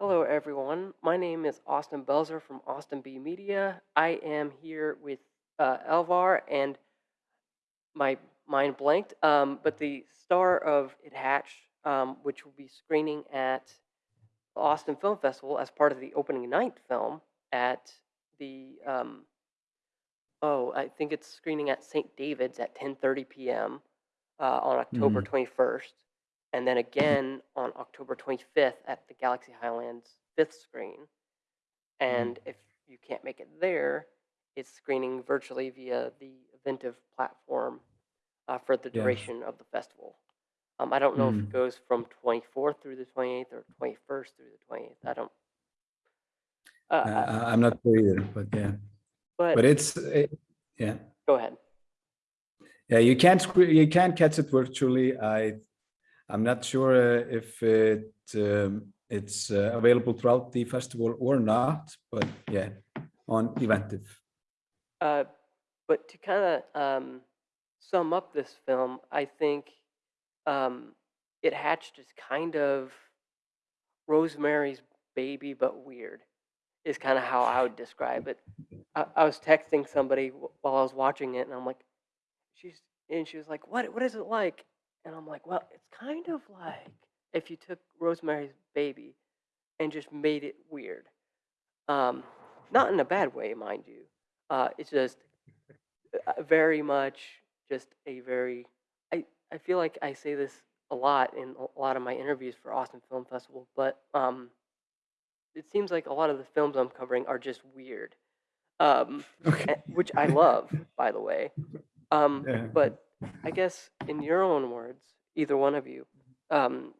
Hello, everyone. My name is Austin Belzer from Austin B Media. I am here with uh, Elvar, and my mind blanked. Um, but the star of It Hatched, um, which will be screening at the Austin Film Festival as part of the opening night film at the um, oh, I think it's screening at St. David's at 10:30 p.m. Uh, on October Mm. 21st, and then again on October 25th at the Galaxy Highlands fifth screen. And if you can't make it there, it's screening virtually via the Eventive platform uh, for the duration of the festival. Um, I don't know if it Mm. goes from 24th through the 28th or 21st through the 28th. I don't. Uh, Uh, I- I'm not sure either, but yeah, but but it's it, yeah, go ahead. yeah. You can't you can't catch it virtually. I I'm not sure uh, if it um, it's uh, available throughout the festival or not, but yeah, on Eventive. Uh, but to kind of um, sum up this film, I think um, it hatched as kind of Rosemary's Baby, but weird. Is kind of how I would describe it. I, I was texting somebody while I was watching it, and I'm like, she's and she was like, "What? What is it like?" And I'm like, "Well, it's kind of like if you took Rosemary's Baby and just made it weird. Um, not in a bad way, mind you. Uh, it's just uh, very much just a very I, I feel like I say this a lot in a lot of my interviews for Austin Film Festival, but um, it seems like a lot of the films I'm covering are just weird, um, Okay. which I love, by the way. Um, Yeah. But I guess in your own words, either one of you, um,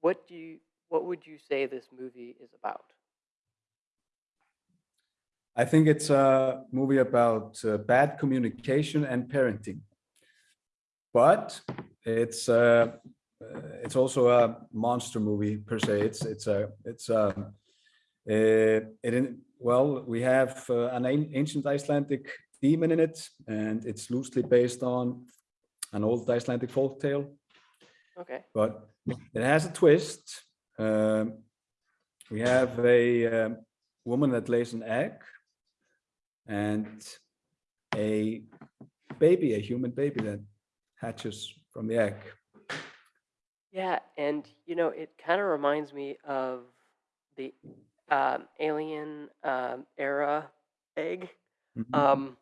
what do you what would you say this movie is about? I think it's a movie about uh, bad communication and parenting, but it's uh, uh, it's also a monster movie per se. It's it's a it's a uh, it in, well we have uh, an- ancient Icelandic demon in it, and it's loosely based on an old Icelandic folk tale, Okay. but it has a twist. Um, we have a um, woman that lays an egg and a baby, a human baby that hatches from the egg. Yeah, and you know, it kind of reminds me of the um, Alien um, era egg, Mhm. um,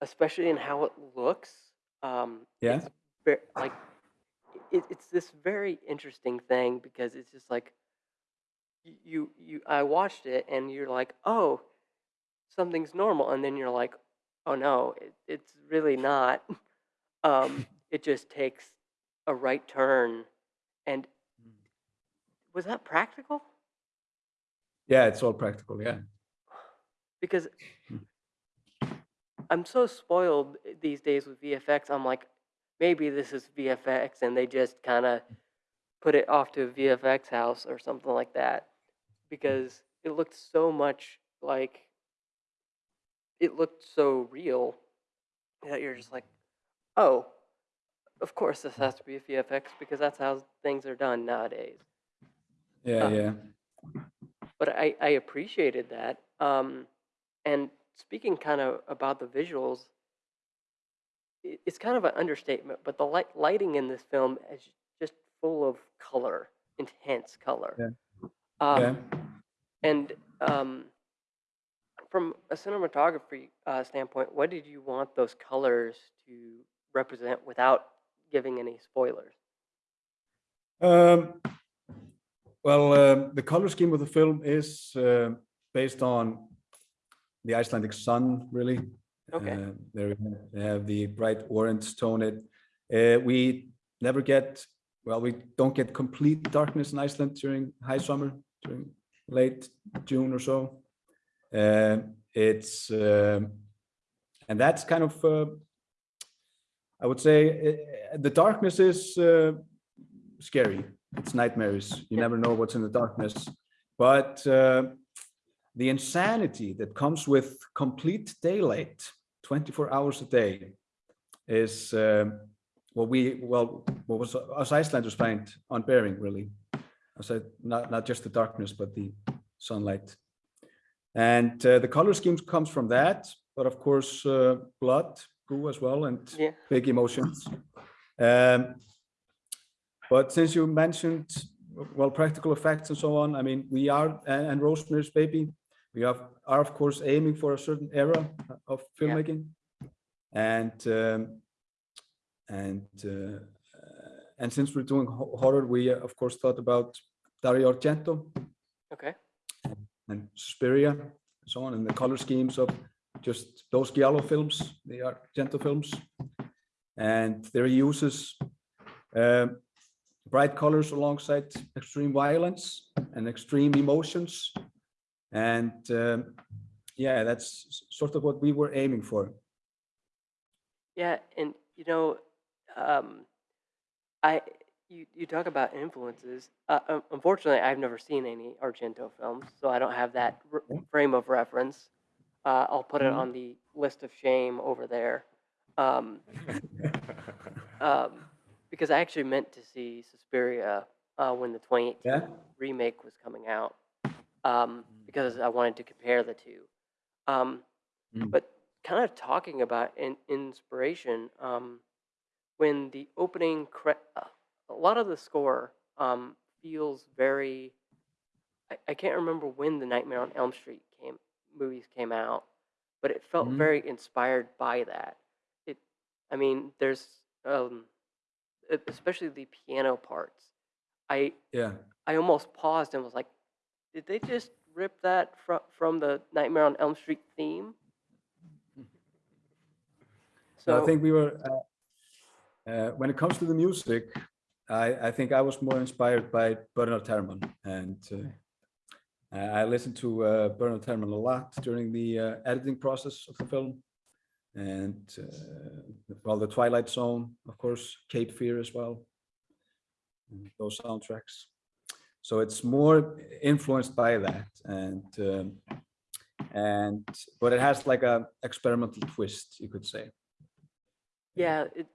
especially in how it looks. Um, Yeah. it's like it, it's this very interesting thing because it's just like y- you you I watched it and you're like, oh, something's normal, and then you're like, oh no, it, it's really not. Um, it just takes a right turn, and was that practical? Yeah, it's all practical. Yeah. Because Hmm. I'm so spoiled these days with VFX. I'm like, maybe this is VFX, and they just kind of put it off to a VFX house or something like that, because it looked so much like it looked so real that you're just like, oh, of course this has to be a VFX because that's how things are done nowadays. Yeah, Uh, yeah. but I, I appreciated that. Um, and speaking kind of about the visuals, it's kind of an understatement, but the light, lighting in this film is just full of color, intense color. Yeah. Um, yeah. And um, from a cinematography uh, standpoint, what did you want those colors to represent without giving any spoilers? Um, well, um, the color scheme of the film is uh, based on the Icelandic sun, really. Okay. Uh, there we have the bright orange tone. It uh, we never get well, we don't get complete darkness in Iceland during high summer, during late June or so. Uh, it's um, and that's kind of uh, I would say uh, the darkness is uh, scary. It's nightmares. You never know what's in the darkness. But uh, the insanity that comes with complete daylight, 24 hours a day, is um, what we well what was us Icelanders find unbearing really. I said not not just the darkness, but the sunlight. And uh, the color schemes comes from that, but of course, uh, blood, goo as well, and Yeah. big emotions. Um, but since you mentioned, well, practical effects and so on, I mean, we are, and, and Rosemary's Baby, we have, are of course aiming for a certain era of Yeah. filmmaking. And, um, and, uh, uh, and since we're doing horror, we uh, of course thought about Dario Argento Okay. and Suspiria, and so on, and the color schemes of just those Giallo films, the Argento films, and their uses um, bright colors alongside extreme violence and extreme emotions, and um, yeah, that's sort of what we were aiming for. Yeah, and you know, um, I you you talk about influences. Uh, unfortunately, I've never seen any Argento films, so I don't have that r- frame of reference. Uh, I'll put it Mhm. on the list of shame over there, um, um, because I actually meant to see Suspiria uh, when the 2018 Yeah? remake was coming out, um, because I wanted to compare the two. Um, Mm. But kind of talking about in, inspiration, um, when the opening, uh, a lot of the score um, feels very. I, I can't remember when the Nightmare on Elm Street came movies came out, but it felt Mhm. very inspired by that. It, I mean, there's um, especially the piano parts. I Yeah, I almost paused and was like, did they just rip that from from the Nightmare on Elm Street theme? so I think we were, uh, uh, when it comes to the music, I, I think I was more inspired by Bernard Herrmann and uh, I I listened to uh, Bernard Herrmann a lot during the uh, editing process of the film. And uh, well, the Twilight Zone, of course, Cape Fear as well, those soundtracks. So it's more influenced by that, and um, and but it has like a experimental twist, you could say. Yeah, it,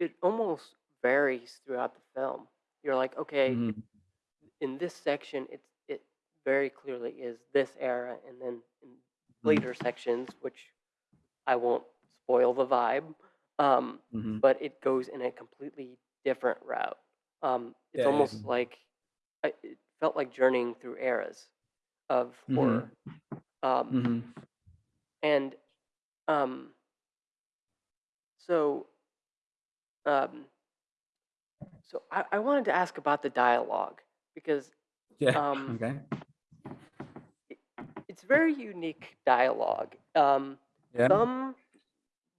it almost varies throughout the film. You're like, okay, Mhm. in this section, it's it very clearly is this era, and then in Mm-hmm. later sections, which I won't spoil the vibe, um, Mhm. but it goes in a completely different route. Um, it's Yeah, yeah. almost like I, it felt like journeying through eras of Mhm. horror. Um, Mhm. and um, so um, so I, I wanted to ask about the dialogue because Yeah. um, okay. it's very unique dialogue. Um, Yeah. Some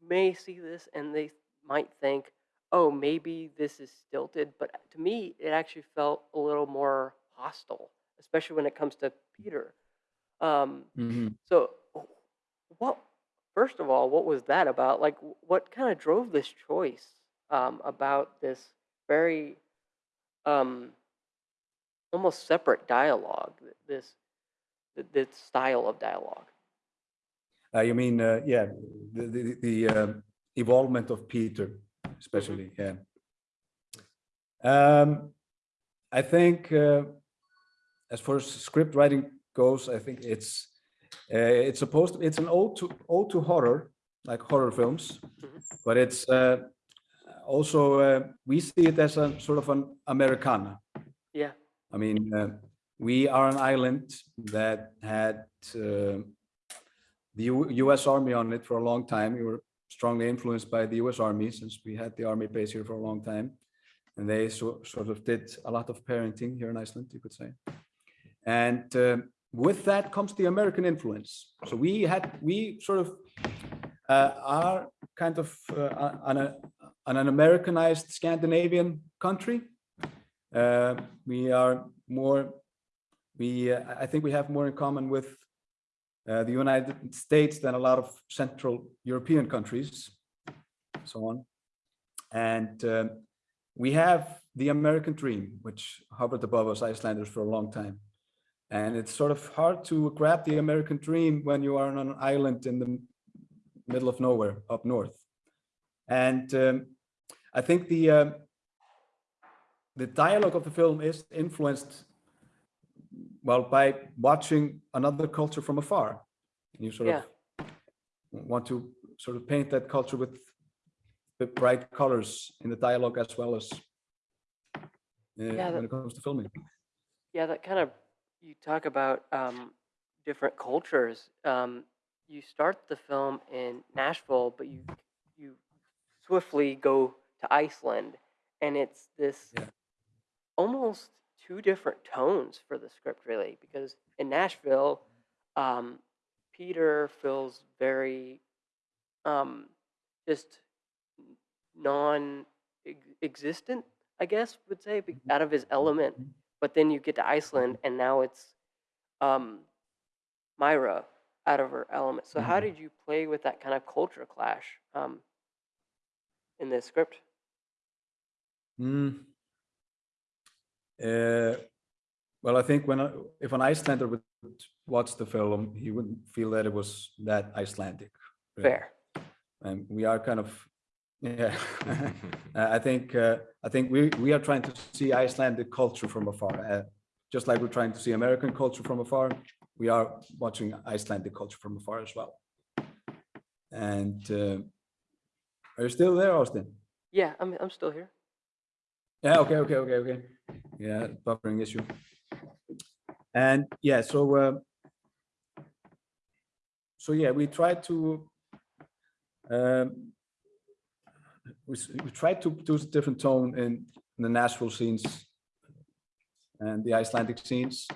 may see this and they might think, oh, maybe this is stilted, but to me, it actually felt a little more hostile, especially when it comes to Peter. Um, Mhm. so, what? First of all, what was that about? Like, what kind of drove this choice um, about this very um, almost separate dialogue? This this style of dialogue. Uh, you mean, uh, yeah, the the, the evolvement of Peter, especially, yeah. Um, I think uh, as far as script writing goes, I think it's uh, it's supposed to it's an ode to ode to horror, like horror films, Mhm. but it's uh, also uh, we see it as a sort of an Americana. Yeah. I mean, uh, we are an island that had uh, the U U.S. Army on it for a long time. We were strongly influenced by the U.S. Army since we had the army base here for a long time, and they so, sort of did a lot of parenting here in Iceland, you could say. And um with that comes the American influence. So we had we sort of uh, are kind of uh, an, an, an Americanized Scandinavian country. Uh, we are more. We uh, I think we have more in common with uh, the United States than a lot of Central European countries, so on. And um, we have the American dream, which hovered above us Icelanders for a long time. And it's sort of hard to grab the American dream when you are on an island in the middle of nowhere up north. And um, I think the um, the dialogue of the film is influenced well, by watching another culture from afar. And you sort Yeah. of want to sort of paint that culture with with bright colors in the dialogue as well as uh, that- when it comes to filming. Yeah, that kind of you talk about um, different cultures. Um, you start the film in Nashville, but you you swiftly go to Iceland, and it's this Yeah. almost two different tones for the script, really. Because in Nashville, um, Peter feels very um, just non-existent, I guess would say, out of his element but then you get to Iceland and now it's um, Myra out of her element. So how Mhm. did you play with that kind of culture clash um, in this script? Mm. Uh, well, I think when I, if an Icelander would watch the film, he wouldn't feel that it was that Icelandic. really. Fair. And we are kind of, yeah. Uh, I think uh, I think we we are trying to see Icelandic culture from afar, uh, just like we're trying to see American culture from afar. We are watching Icelandic culture from afar as well. And uh, are you still there, Austin? Yeah, I'm, I'm still here. Yeah, okay, okay, okay, okay. Yeah, buffering issue. And yeah, so uh, so yeah, we tried to um, we, we tried to a different tone in, in the Nashville scenes and the Icelandic scenes.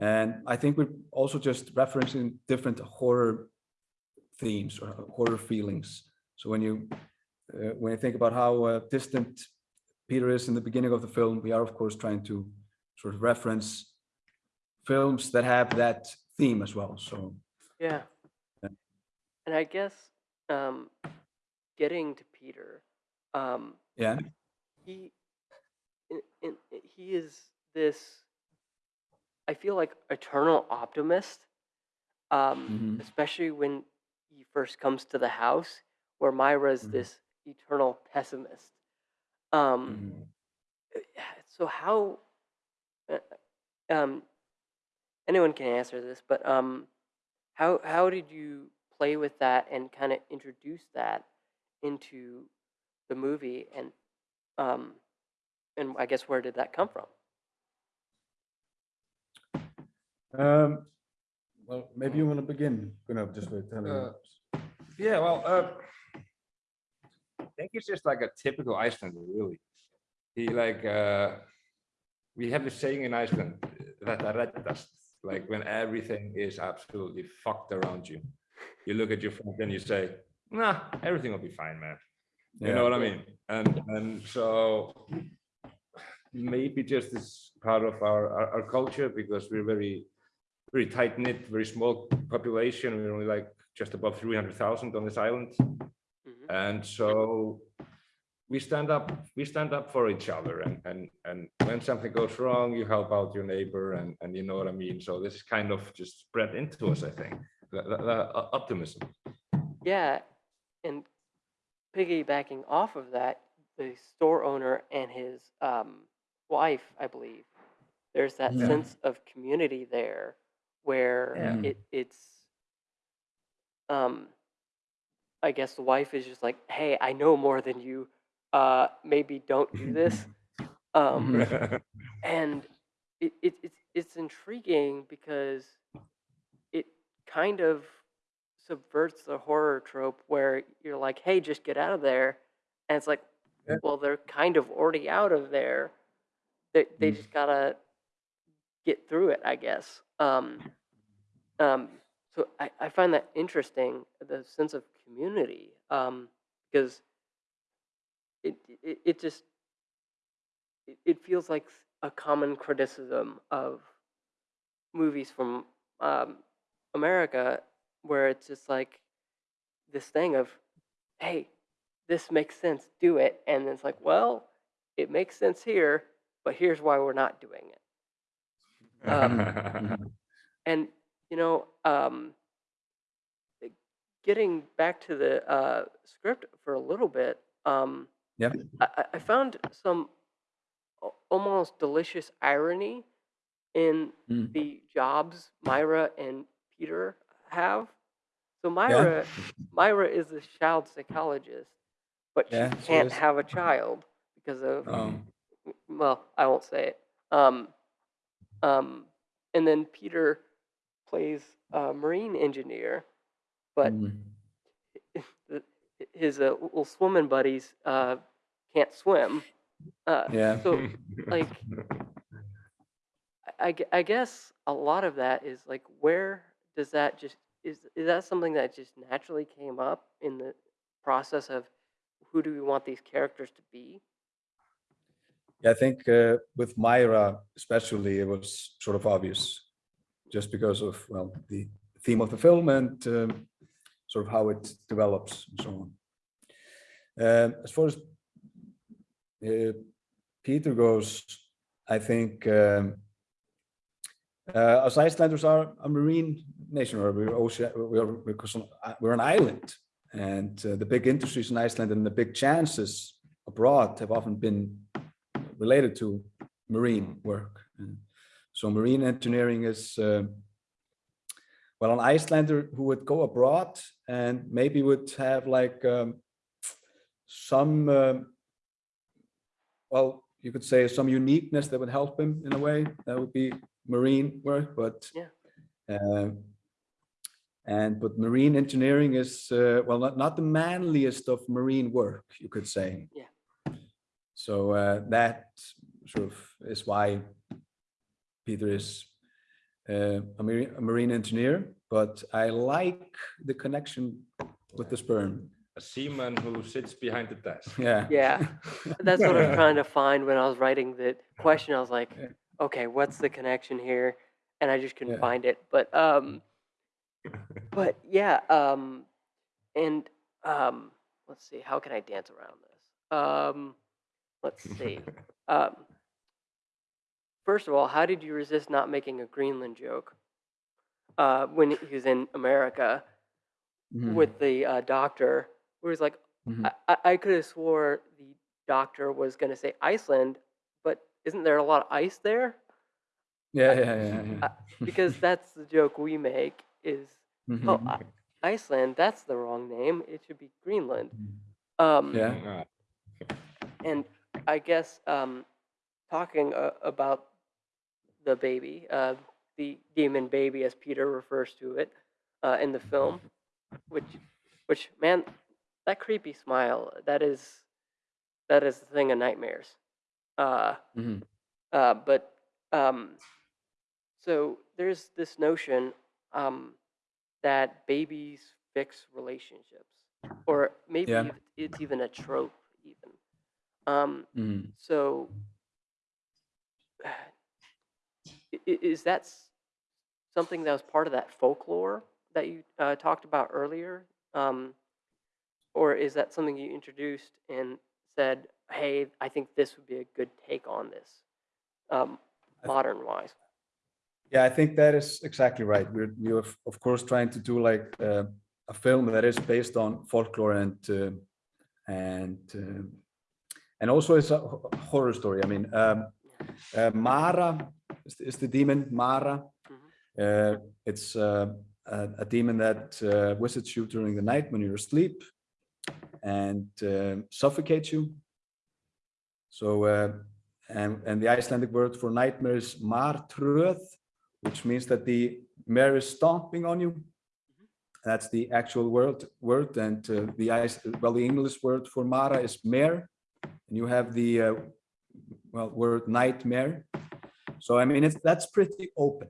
And I think we're also just referencing different horror themes or horror feelings. So when you uh, when you think about how uh, distant Peter is in the beginning of the film, we are of course trying to sort of reference films that have that theme as well. So Yeah. Yeah. And I guess um, getting to Peter, um, yeah, he in, in, he is this i feel like eternal optimist um, Mhm. especially when he first comes to the house where myra's Mhm. this eternal pessimist um, Mhm. uh, so how uh, um, anyone can answer this but um, how how did you play with that and kind of introduce that into the movie and um, and I guess where did that come from? Um, well, maybe you want to begin, Gunnar, just with telling Uh, us. Yeah, well, uh, think it's just like a typical Icelander, really. He like, uh, we have this saying in Iceland, that like when everything is absolutely fucked around you. You look at your friend and you say, nah, everything will be fine, man. You know what I mean? And, and so maybe just as part of our, our, our culture, because we're very, very tight knit, very small population. We're only like just above 300,000 on this island. And so we stand up, we stand up for each other and, and, and when something goes wrong, you help out your neighbor and, and you know what I mean? So this is kind of just spread into us, I think, the, the, the optimism. Yeah, and piggybacking off of that, the store owner and his um, wife, I believe, there's that Yeah. sense of community there where Yeah. it, it's, um, I guess the wife is just like, hey, I know more than you. Uh, maybe don't do this. Um, and it, it, it's it's intriguing because it kind of subverts the horror trope where you're like, "Hey, just get out of there," and it's like, Yeah. well, they're kind of already out of there. They they Mm. just gotta get through it, I guess. Um, um, so I, I find that interesting, the sense of community, um, because it, it it just it, it feels like a common criticism of movies from um, America, where it's just like this thing of, hey, this makes sense, do it, and it's like, well, it makes sense here, but here's why we're not doing it. Um, And you know, um, eh, getting back to the uh, script for a little bit, um, Yeah. I, I- found some almost delicious irony in Mm. the jobs Myra and Peter have. So Myra, Myra is a child psychologist, but she Yeah, she can't is. have a child because of Um, well, I won't say it. Um, um, and then Peter plays a marine engineer, but mm, his uh, little swimming buddies uh, can't swim. Uh, Yeah. So, like, I, I I guess a lot of that is like, where does that just is is that something that just naturally came up in the process of who do we want these characters to be? Yeah, I think uh, with Myra especially, it was sort of obvious, just because of well the theme of the film and um, sort of how it develops and so on. Um, as far as uh, Peter goes, I think um, uh, as Icelanders are a marine nation, or we're ocean, we're because we're an island, and uh, the big industries in Iceland and the big chances abroad have often been related to marine work. And so marine engineering is, uh, well, an Icelander who would go abroad and maybe would have like um, some, um, well, you could say some uniqueness that would help him in a way. That would be marine work, but Yeah. um, and but marine engineering is uh, well not not the manliest of marine work, you could say. Yeah. So uh, that sort of is why Peter is uh, a, marine, a marine engineer, but I like the connection with the sperm. A seaman who sits behind the desk. Yeah. Yeah. That's what I was trying to find when I was writing the question. I was like, Yeah. okay, what's the connection here? And I just couldn't Yeah. find it. But um, but yeah. Um, and um, let's see. How can I dance around this? Um, let's see. Um, first of all, how did you resist not making a Greenland joke uh, when he was in America Mhm, with the uh, doctor? Where he's like, mhm. I, I, I could have swore the doctor was going to say Iceland, but isn't there a lot of ice there? Yeah, yeah, yeah. yeah. Because that's the joke we make is, Mhm, oh, I, Iceland, that's the wrong name. It should be Greenland. mhm. Um, Yeah. Ah, And I guess um, talking uh, about the baby, uh, the demon baby, as Peter refers to it uh, in the film, which, which man, that creepy smile, that is, that is the thing of nightmares. Uh, Mhm. uh, but um, so there's this notion um, that babies fix relationships, or maybe Yeah. it's even a trope, even. Um, Mhm. so, i- i- is that something that was part of that folklore that you uh, talked about earlier? Um, or is that something you introduced and said, hey, I think this would be a good take on this, um, modern wise? Yeah, I think that is exactly right. We're we're of- course trying to do like uh, a film that is based on folklore and uh, and uh, and also it's a horror story. I mean, um, uh, Mara is the, is the demon Mara. Mhm. Uh, it's uh, a, a demon that uh, visits you during the night when you're asleep and uh, suffocates you. So uh, and and the Icelandic word for nightmare is martröð, which means that the mare is stomping on you. That's the actual word word, and uh, the ice well the English word for mara is mare, and you have the uh, well word nightmare. So I mean it's that's pretty open,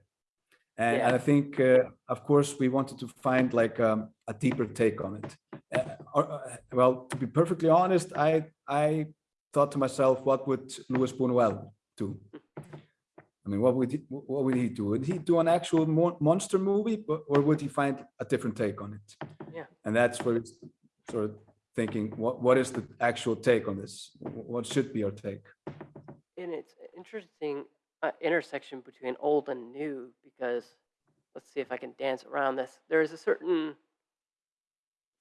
and, and I think uh, of course we wanted to find like um, a deeper take on it. Uh, or, uh, well, to be perfectly honest, I I thought to myself, what would Luis Buñuel do? I mean, what would he, what would he do? Would he do an actual mon- monster movie, but, or would he find a different take on it? Yeah. And that's where it's sort of thinking, what what is the actual take on this? What should be our take? And it's interesting uh, intersection between old and new because let's see if I can dance around this. There is a certain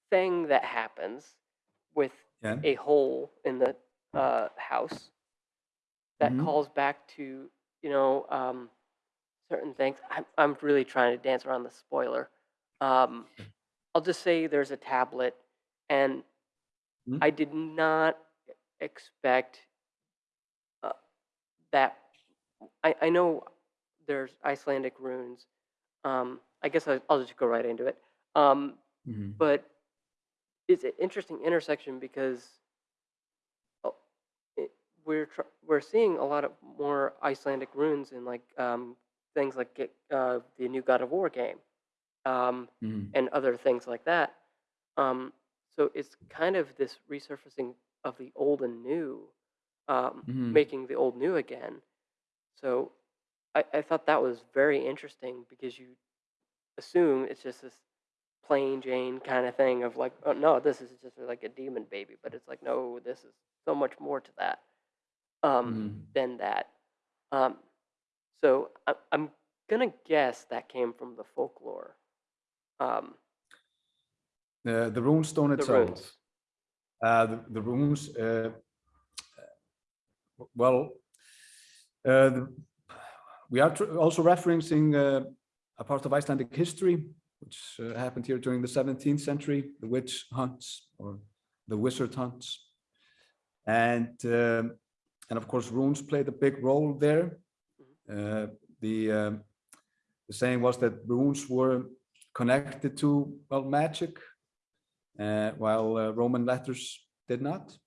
thing that happens with Yeah. a hole in the uh, house that Mhm. calls back to you know um, certain things. I'm, I'm really trying to dance around the spoiler. Um, I'll just say there's a tablet, and Mhm. I did not expect uh, that. I, I know there's Icelandic runes. Um, I guess I, I'll just go right into it. Um, Mhm. but it's an interesting intersection because oh, it, we're tr- we're seeing a lot of more Icelandic runes in like um, things like uh, the new God of War game um, Mhm. and other things like that. Um, so it's kind of this resurfacing of the old and new, um, Mhm. making the old new again. So I, I thought that was very interesting because you assume it's just this plain Jane kind of thing of like, oh no, this is just like a demon baby, but it's like, no, this is so much more to that um, Mhm. than that. Um, so I, I'm gonna guess that came from the folklore. Um, The the rune stone the itself. runes. Uh, the, the runes, uh, uh, well, uh, the, we are also referencing uh, a part of Icelandic history, which uh, happened here during the 17th century, the witch hunts or the wizard hunts. And, um, and of course, runes played a big role there. Uh, the, um, the saying was that runes were connected to, well, magic, uh, while uh, Roman letters did not.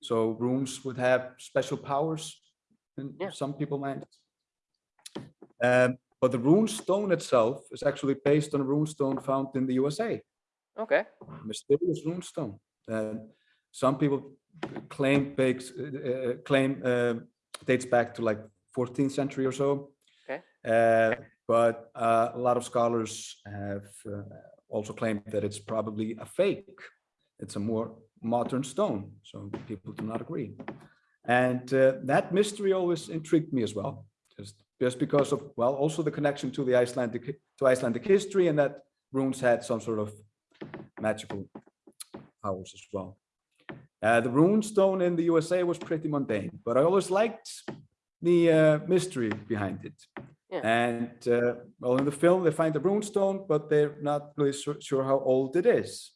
So runes would have special powers in Yeah. some people might. Um, but the rune stone itself is actually based on a rune stone found in the USA, Okay. mysterious rune stone. And some people claim bakes, uh, uh, claim uh, dates back to like 14th century or so. Okay. Uh, but uh, a lot of scholars have uh, also claimed that it's probably a fake. It's a more modern stone, so people do not agree. And uh, that mystery always intrigued me as well, just just because of well, also the connection to the Icelandic to Icelandic history, and that runes had some sort of magical powers as well. Uh, the rune stone in the USA was pretty mundane, but I always liked the uh, mystery behind it. Yeah. And uh, well, in the film, they find the rune stone, but they're not really su- sure how old it is.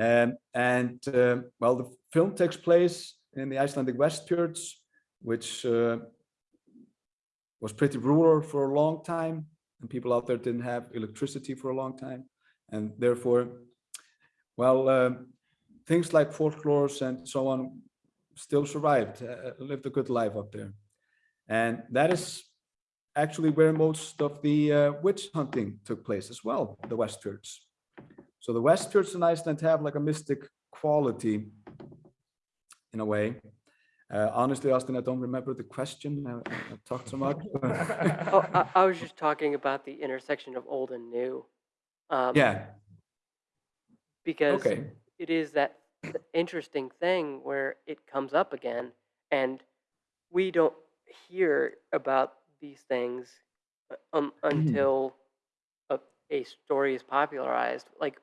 Um, and um well, the film takes place in the Icelandic Westfjords, which uh, was pretty rural for a long time, and people out there didn't have electricity for a long time, and therefore, well, um, things like folklores and so on still survived, uh, lived a good life up there, and that is actually where most of the uh, witch hunting took place as well, the Westfjords. So the Westfjords in Iceland have like a mystic quality in a way. Uh, honestly, Austin, I don't remember the question. I, I talked so much. Oh, I, I was just talking about the intersection of old and new. Um, yeah. Because Okay. it is that interesting thing where it comes up again, and we don't hear about these things uh, um, until a, a story is popularized. Like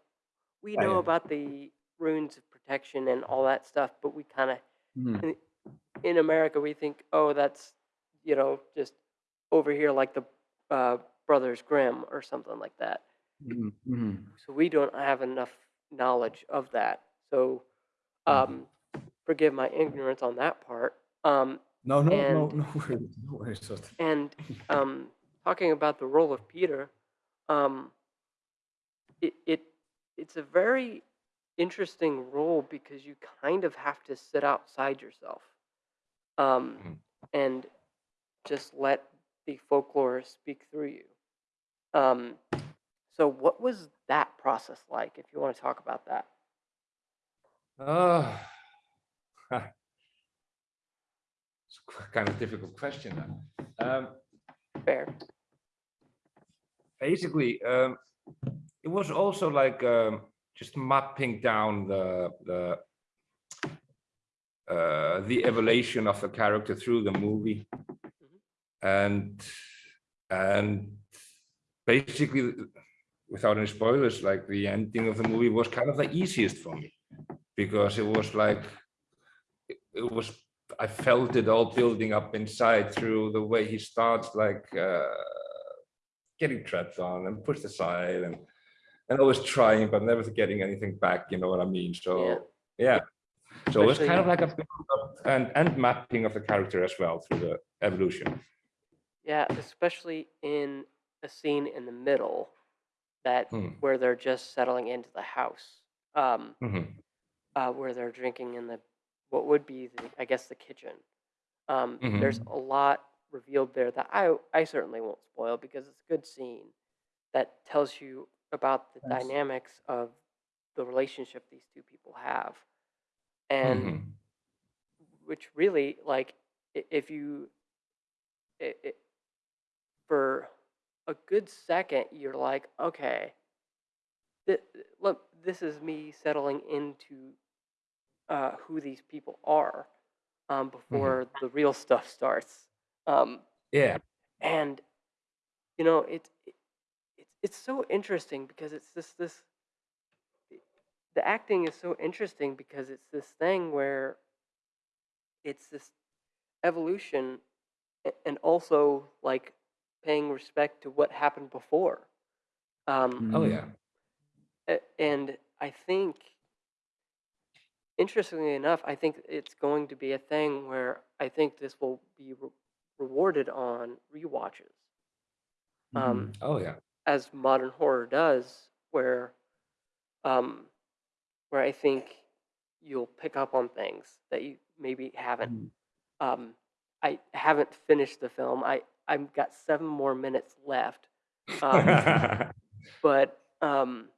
we know about the runes of protection and all that stuff, but we kind of Mhm. in America we think, oh, that's you know just over here like the uh, Brothers Grimm or something like that. Mhm, mhm. So we don't have enough knowledge of that. So um, forgive my ignorance on that part. Um, No, no, no, And- no worries. No worries. And um, talking about the role of Peter, um, it, it it's a very interesting role because you kind of have to sit outside yourself um, Mhm. and just let the folklore speak through you. Um, so, what was that process like? If you want to talk about that. Oh, it's kind of difficult question. Um, Fair. basically, um, it was also like um, just mapping down the the uh, the evolution of the character through the movie, and and basically, without any spoilers, like the ending of the movie was kind of the easiest for me. Because it was like it, it was I felt it all building up inside through the way he starts like uh, getting trapped on and pushed aside and and always trying but never getting anything back. You know what I mean? So yeah. So it's was kind of like a and and mapping of the character as well through the evolution. Yeah, especially in a scene in the middle that Hmm. where they're just settling into the house, um, Mhm. uh, where they're drinking in the what would be the I guess the kitchen. Um, There's a lot revealed there that I I certainly won't spoil because it's a good scene that tells you about the Yes. dynamics of the relationship these two people have, and Mhm. which really like if you i i for a good second you're like okay th- look this is me settling into uh, who these people are um, before the real stuff starts um, Yeah. and you know it, it it's it's so interesting because it's this this the acting is so interesting because it's this thing where it's this evolution and also like paying respect to what happened before um, Oh Mhm. yeah. and I think, interestingly enough, I think it's going to be a thing where I think this will be re- rewarded on rewatches, um, Oh yeah. As modern horror does, where, um, where I think you'll pick up on things that you maybe haven't. Mhm. Um, I haven't finished the film. I I've got seven more minutes left. Um, but um,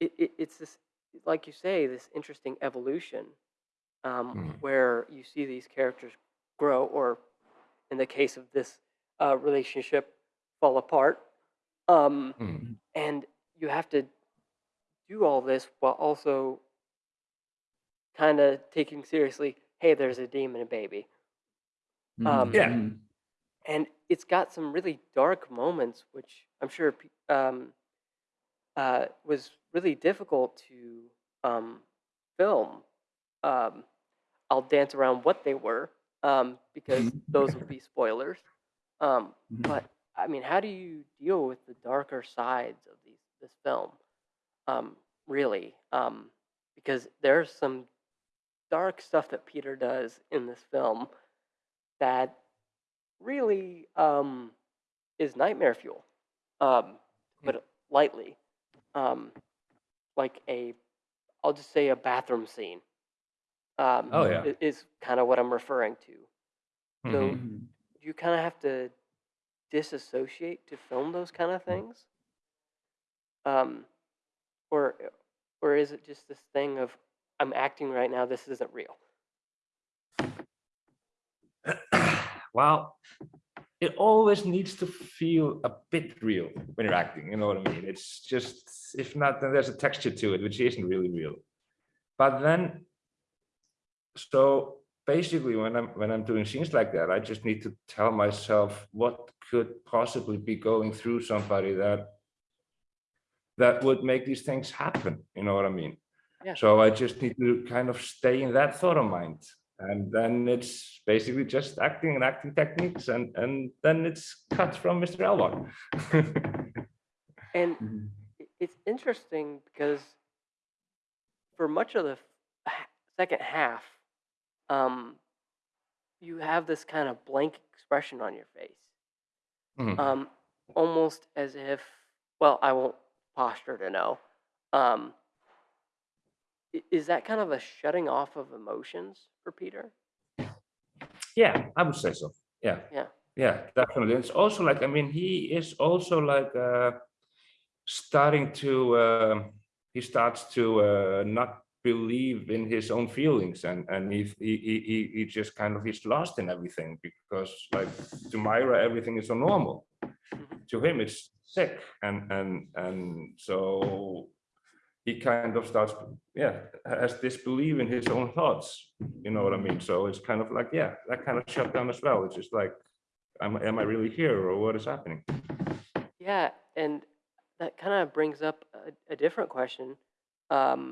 it, it, it's this, like you say, this interesting evolution um, Mm. where you see these characters grow, or in the case of this uh, relationship, fall apart. Um, Mm. and you have to do all this while also kind of taking seriously, hey, there's a demon a baby. Mhm. Um, Yeah. And it's got some really dark moments, which I'm sure um, uh, was really difficult to um, film. Um, I'll dance around what they were um, because those would be spoilers. Um, Mhm. but I mean, how do you deal with the darker sides of these this film? Um, really, um, because there's some dark stuff that Peter does in this film that really um, is nightmare fuel, um, to put lightly. Um, like a, I'll just say a bathroom scene. Um, Oh, yeah. i- is kind of what I'm referring to. So Mhm. Mhm. you kind of have to disassociate to film those kind of things, um, or or is it just this thing of I'm acting right now? This isn't real. well, it always needs to feel a bit real when you're acting. You know what I mean? It's just if not, then there's a texture to it which isn't really real. But then, so basically, when I'm when I'm doing scenes like that, I just need to tell myself what could possibly be going through somebody that that would make these things happen. You know what I mean? Yeah. So I just need to kind of stay in that thought of mind and then it's basically just acting and acting techniques and and then it's cut from mr Elvar And Mhm. it's interesting because for much of the second half, um, you have this kind of blank expression on your face, Mhm. um, almost as if, well, I won't posture to know. Um, is that kind of a shutting off of emotions for Peter? yeah i would say so yeah Yeah. yeah definitely it's also like i mean he is also like uh starting to uh, he starts to uh, not believe in his own feelings and and he, he he he- he just kind of is lost in everything because like to myra everything is so normal. To him it's sick and and and so he kind of starts yeah has disbelief in his own thoughts you know what i mean? So it's kind of like yeah that kind of shut down as well. It's just like am, am i really here or what is happening? Yeah, and that kind of brings up a, a different question. Um,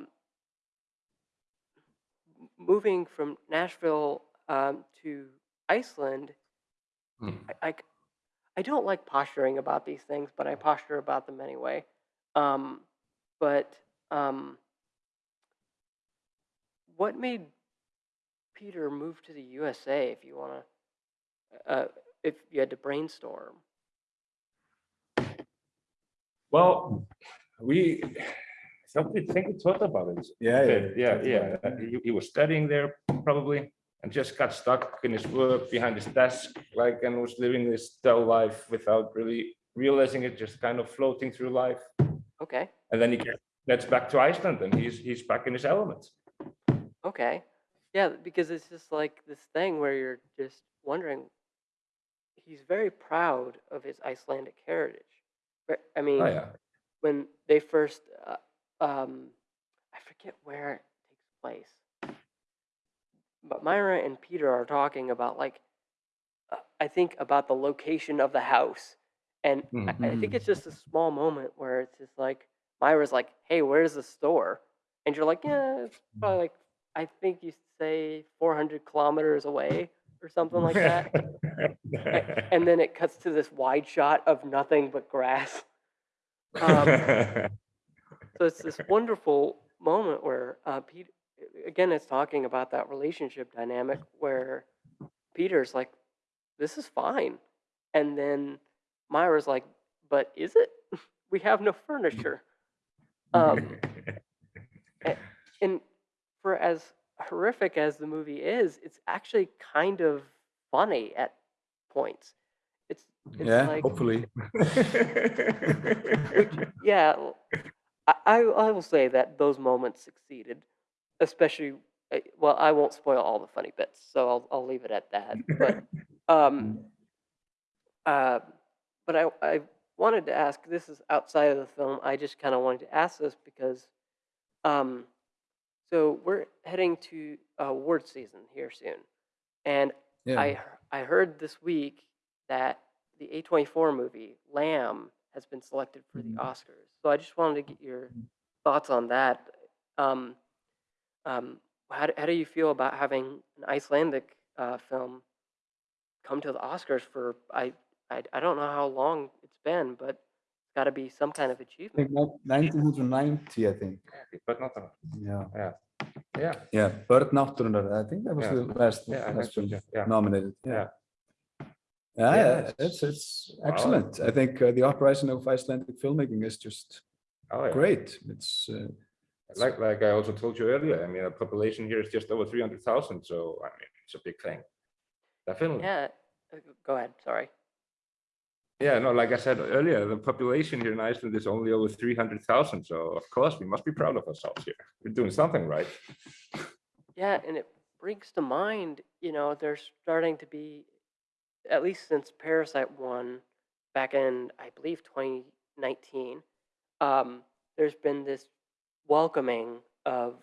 moving from Nashville um, to Iceland, I I, I I don't like posturing about these things, but I posture about them anyway. Um, but um, what made Peter move to the USA? If you want to, uh, if you had to brainstorm. Well, we, somebody think we thought about it. Yeah, a yeah. Yeah, yeah. He, he was studying there probably and just got stuck in his work behind his desk, like, and was living this dull life without really realizing it, just kind of floating through life. Okay, And then he gets- gets back to Iceland and he's, he's back in his element. okay, yeah, because it's just like this thing where you're just wondering. He's very proud of his Icelandic heritage. But, I mean, Oh, yeah. when they first uh, um i forget where it takes place. But myra and peter are talking about like uh, i think about the location of the house. And I, I think it's just a small moment where it's just like myra's like hey where's the store? And you're like yeah it's probably like i think you say 400 kilometers away or something like that. And then it cuts to this wide shot of nothing but grass. Um, so it's this wonderful moment where uh, Pete, again, it's talking about that relationship dynamic where Peter's like, "This is fine," and then Myra's like, "But is it? we have no furniture." Um, and for as horrific as the movie is, it's actually kind of funny at points. It's it's yeah, like hopefully. which, yeah, I, I I will say that those moments succeeded, especially. uh, Well, I won't spoil all the funny bits, so I'll I'll leave it at that. But um, uh, but I I wanted to ask. This is outside of the film. I just kind of wanted to ask this because, um, so we're heading to award season here soon, and yeah. I I heard this week that the A24 movie Lamb has been selected for the Mhm. Oscars. So I just wanted to get your thoughts on that. Um, um, how, do, how do you feel about having an Icelandic uh, film come to the Oscars for I, I I don't know how long it's been, but it's got to be some kind of achievement. think nin- 1990, I think. But not, a- Yeah. yeah, Yeah, Börn Náttúrunnar, I think that was Yeah. the last, Yeah, I think last film yeah, yeah. nominated. Yeah. Yeah. Yeah, Yeah, yeah, it's- it's it's Wow. excellent. I think uh, the uprising of Icelandic filmmaking is just oh, yeah. great. It's uh, Like, like I also told you earlier, I mean, the population here is just over three hundred thousand, so I mean, it's a big thing. Definitely. Yeah. uh, Go ahead. Sorry. Yeah, no, like I said earlier, the population here in Iceland is only over three hundred thousand, so of course we must be proud of ourselves here. We're doing something right. Yeah, and it brings to mind, you know, there's starting to be, at least since Parasite won back in, I believe, 2019, um, there's been this welcoming of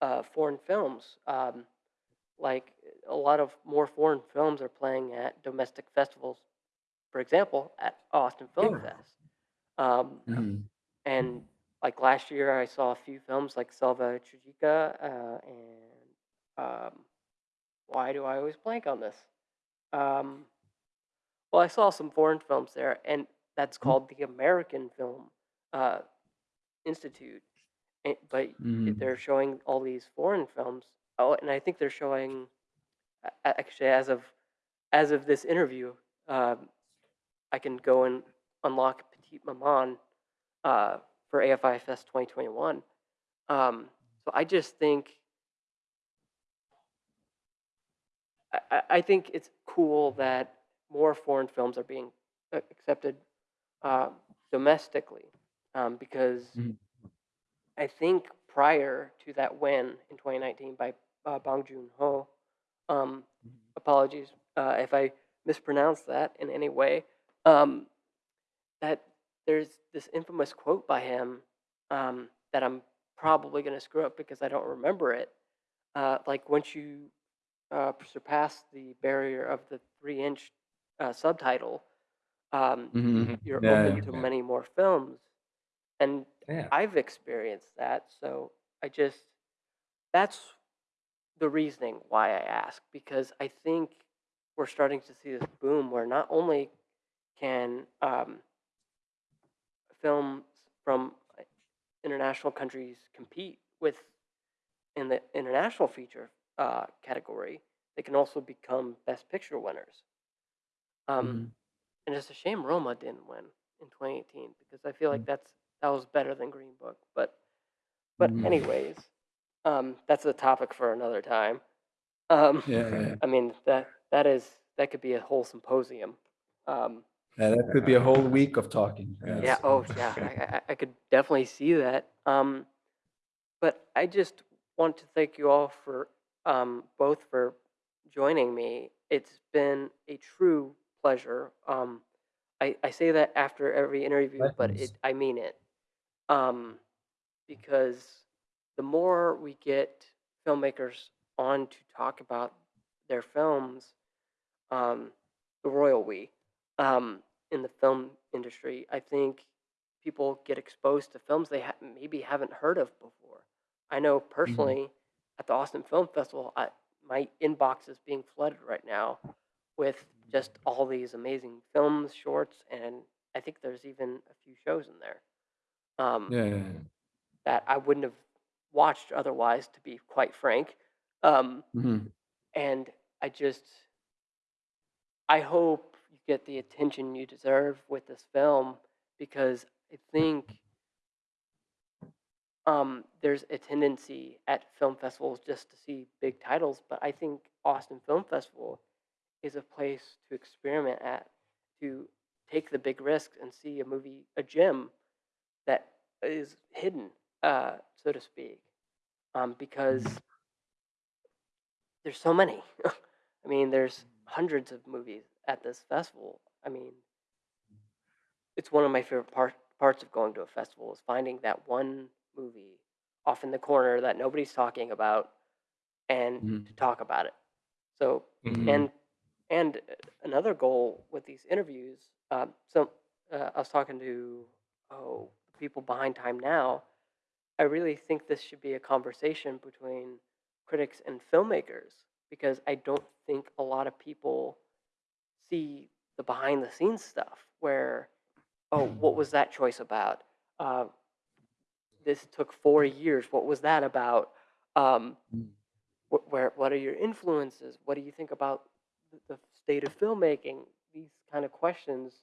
uh, foreign films. Um, like a lot of more foreign films are playing at domestic festivals, for example, at Austin Film Yeah. Fest. Um, mhm. and like last year, I saw a few films like Selva Tragica uh, and um, why do I always blank on this? Um, well, I saw some foreign films there, and that's called the American Film uh, Institute. And, but Mhm. they're showing all these foreign films. Oh, and I think they're showing actually as of as of this interview, um, I can go and unlock Petite Maman uh, for AFI Fest 2021. Um, so I just think I think it's cool that more foreign films are being uh, accepted uh, domestically um, because Mhm. I think prior to that win in 2019 by uh, Bong Joon Ho, um, apologies uh, if I mispronounced that in any way, um, that there's this infamous quote by him um, that I'm probably going to screw up because I don't remember it. Uh, like once you uh, surpass the barrier of the three inch uh, subtitle, um, Mhm. you're Yeah, open yeah. to many more films. And Yeah. I've experienced that. So I just, that's the reasoning why I ask because I think we're starting to see this boom where not only can um, films from uh, international countries compete with in the international feature uh, category, they can also become best picture winners. Um, Mhm. And it's a shame Roma didn't win in 2018 because I feel like Mm. that's that was better than Green Book. But but Mhm. anyways, um, that's a topic for another time. Um, Yeah, yeah. I mean that that is that could be a whole symposium. Um, Yeah, that could be a whole week of talking. Yeah. yeah. Oh, yeah. I, I, I could definitely see that. Um, but I just want to thank you all for um, both for joining me. It's been a true pleasure. Um, I, I say that after every interview, but it I mean it. Um, because the more we get filmmakers on to talk about their films, um, the royal we, um, in the film industry, I think people get exposed to films they ha- maybe haven't heard of before. I know personally at the Austin Film Festival, I, my inbox is being flooded right now with just all these amazing films, shorts, and I think there's even a few shows in there um, Yeah, yeah, yeah. that I wouldn't have watched otherwise, to be quite frank. Um, Mhm. and I just, I hope you get the attention you deserve with this film because I think um, there's a tendency at film festivals just to see big titles, but I think Austin Film Festival is a place to experiment at, to take the big risks and see a movie, a gem that is hidden, uh, so to speak, um, because there's so many. I mean, there's hundreds of movies at this festival. I mean, it's one of my favorite part, parts of going to a festival is finding that one movie off in the corner that nobody's talking about and Mhm. to talk about it. So Mhm. and and uh, another goal with these interviews um, so uh, i was talking to oh people behind time now. I really think this should be a conversation between critics and filmmakers because i don't think a lot of people see the behind the scenes stuff where oh what was that choice about? Uh, this took four years. What was that about? Um, Mm. wh- where what are your influences? What do you think about the state of filmmaking these kind of questions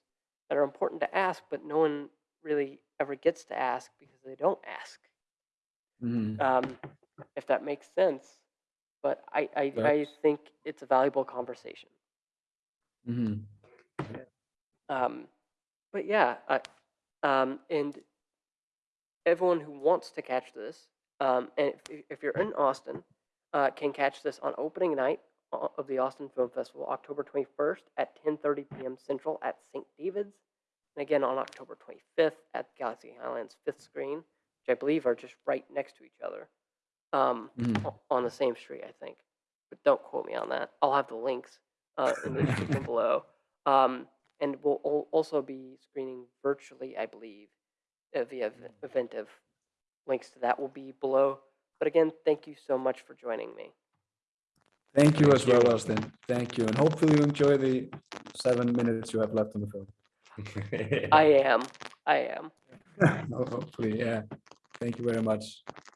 that are important to ask but no one really ever gets to ask because they don't ask Mhm. um, if that makes sense but I, I, I think it's a valuable conversation Mhm. um, but yeah, I, um, and everyone who wants to catch this, um, and if, if you're in Austin, uh, can catch this on opening night of the Austin Film Festival, October 21st at 10:30 p.m. Central at St. David's, and again on October 25th at Galaxy Highlands Fifth Screen, which I believe are just right next to each other, um, o- on the same street, I think. But don't quote me on that. I'll have the links uh, in the description below. Um, and we'll also be screening virtually, I believe, uh, via ev- Eventive. Links to that will be below. But again, thank you so much for joining me. Thank you as you. well, Austin. Thank you. And hopefully you enjoy the seven minutes you have left on the film. I am. I am. Hopefully, yeah. Thank you very much. Have a